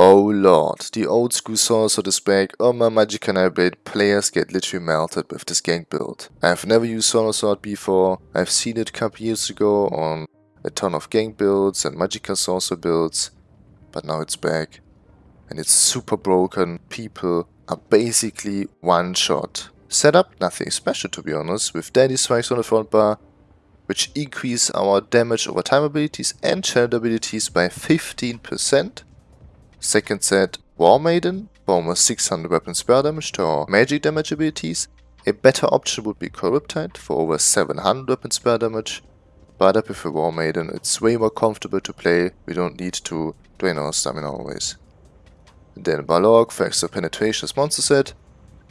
Oh lord, the old school Sorcerer is back. Oh my Magicka Nightblade players get literally melted with this gank build. I've never used Sword before. I've seen it a couple years ago on a ton of gank builds and Magicka Sorcerer builds. But now it's back. And it's super broken. People are basically one shot. Setup, nothing special to be honest, with Deadly Strikes on the front bar, which increase our damage over time abilities and channel abilities by 15%. Second set, War Maiden, for almost 600 weapon spell damage to our magic damage abilities. A better option would be Corruptide for over 700 weapon spell damage. But I prefer War Maiden, it's way more comfortable to play, we don't need to drain our stamina always. Then Balorgh for extra penetration as monster set.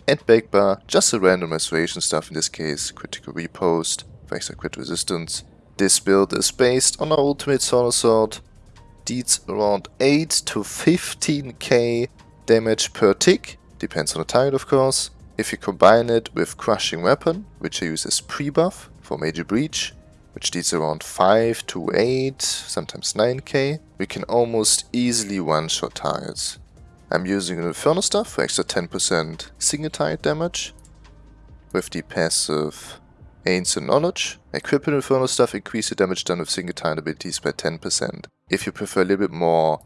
And Bakebar, just a random restoration stuff in this case, Critical Riposte for extra crit resistance. This build is based on our ultimate Soul Assault, deals around 8 to 15k damage per tick, depends on the target of course. If you combine it with Crushing Weapon, which I use as pre-buff for Major Breach, which deals around 5 to 8, sometimes 9k, we can almost easily one-shot targets. I'm using Inferno Staff for extra 10% single target damage, with the passive Ancient Knowledge. Equipping Inferno Staff increase the damage done with single target abilities by 10%. If you prefer a little bit more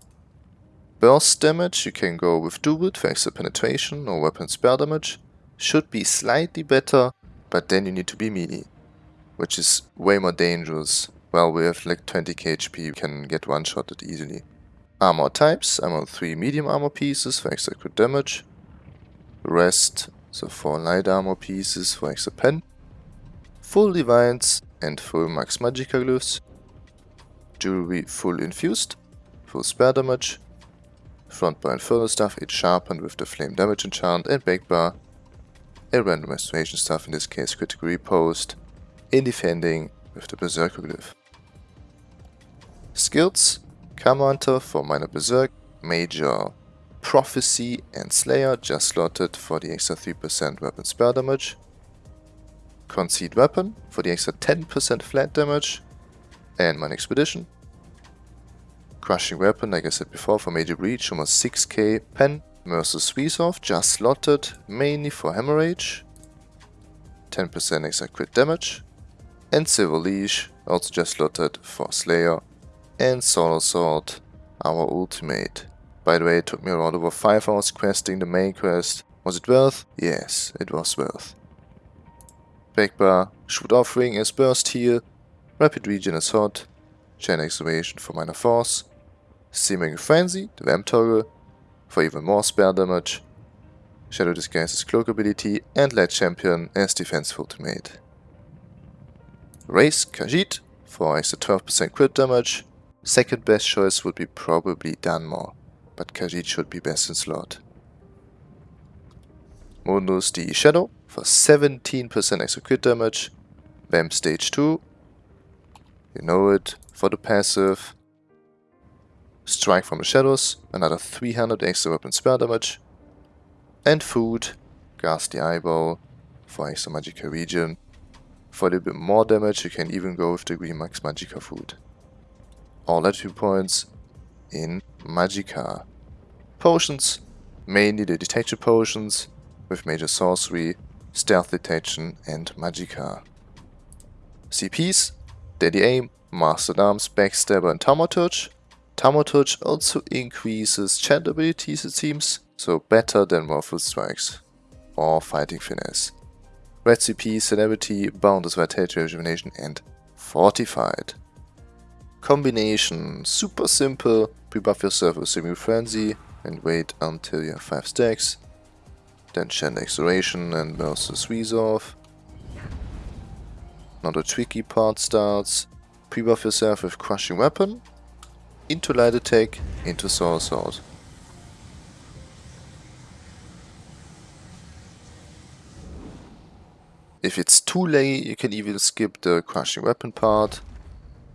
burst damage, you can go with Doubled for extra penetration or weapon spell damage. Should be slightly better, but then you need to be melee, which is way more dangerous. Well, we have like 20k HP, you can get one-shotted easily. Armor types, I'm on 3 medium armor pieces for extra crit damage. Rest, so 4 light armor pieces for extra pen. Full divines and full max magicka glyphs jewelry full infused, full spare damage, front bar inferno staff, it's sharpened with the flame damage enchant, and back bar, a random restoration staff, in this case Critical Riposte, in defending with the berserker glyph. Skills, Hunter for minor berserk, major prophecy and slayer just slotted for the extra 3% weapon spell damage, Concealed Weapon for the extra 10% flat damage, and my expedition. Crushing Weapon, like I said before, for Major Breach, almost 6k. Pen, Merciless Resolve, just slotted, mainly for Hemorrhage. 10% extra crit damage. And Silver Leash, also just slotted for Slayer. And Soul Assault, our ultimate. By the way, it took me around over 5 hours questing the main quest. Was it worth? Yes, it was worth. Backbar, Shoot Offering is Burst Heal, Rapid Regen hot, Channeled Acceleration for minor force, Simmering Frenzy, the Vamp Toggle, for even more spell damage, Shadow Disguise's Cloak ability, and Light Champion as defensive ultimate. Raise Khajiit for extra 12% crit damage. Second best choice would be probably Dunmer, but Khajiit should be best in slot. Mundus the Shadow for 17% extra crit damage. Vamp Stage 2 you know it for the passive. Strike from the shadows, another 300 extra weapon spell damage. And food, Ghastly Eye Bowl for extra Magicka region. For a little bit more damage you can even go with the Green Max Magicka food. All attribute points in Magicka. Potions, mainly the detection potions with major sorcery, stealth detection and Magicka. CPs, Deadly Aim, Master-at-Arms, Backstabber and Thaumaturge. Thaumaturge also increases chant abilities it seems, so better than Morphle Strikes or Fighting Finesse. Red CP, Celebrity, Boundless Vitality Rejuvenation and Fortified. Combination, super simple, pre-buff yourself with Simmering Frenzy and wait until you have 5 stacks. Then Channeled Acceleration and Merciless Resolve. Now the tricky part starts. Pre-buff yourself with Crushing Weapon, into Light Attack, into Soul Assault. If it's too late, you can even skip the Crushing Weapon part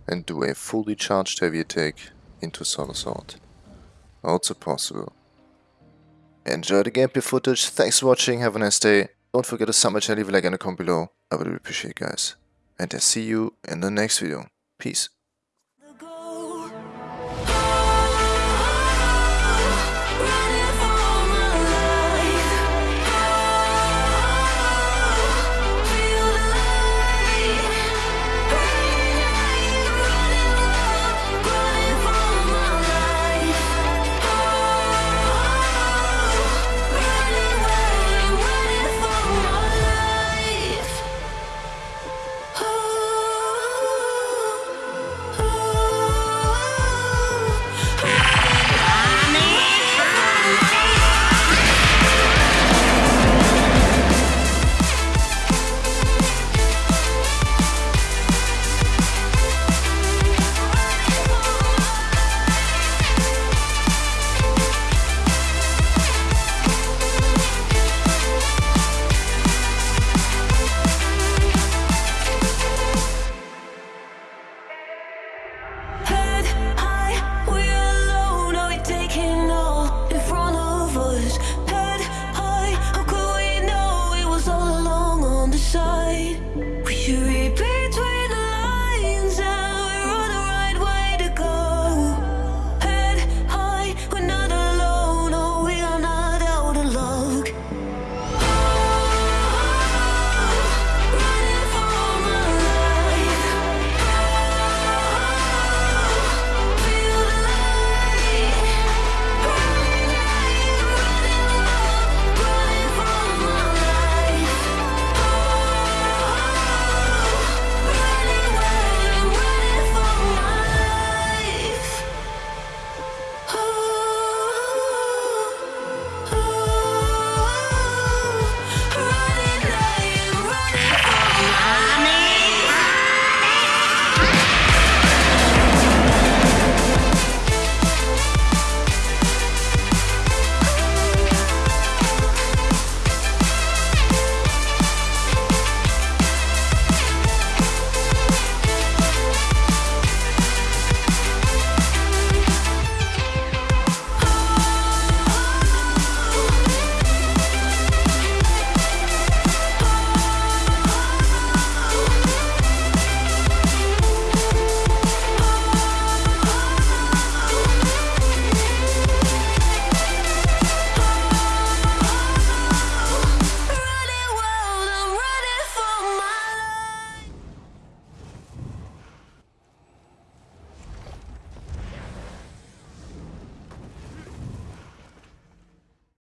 and do a fully charged heavy attack into Soul Assault. Also possible. Enjoy the gameplay footage, thanks for watching, have a nice day. Don't forget to sub my channel, leave a like and a comment below. I would really appreciate it guys and I see you in the next video. Peace.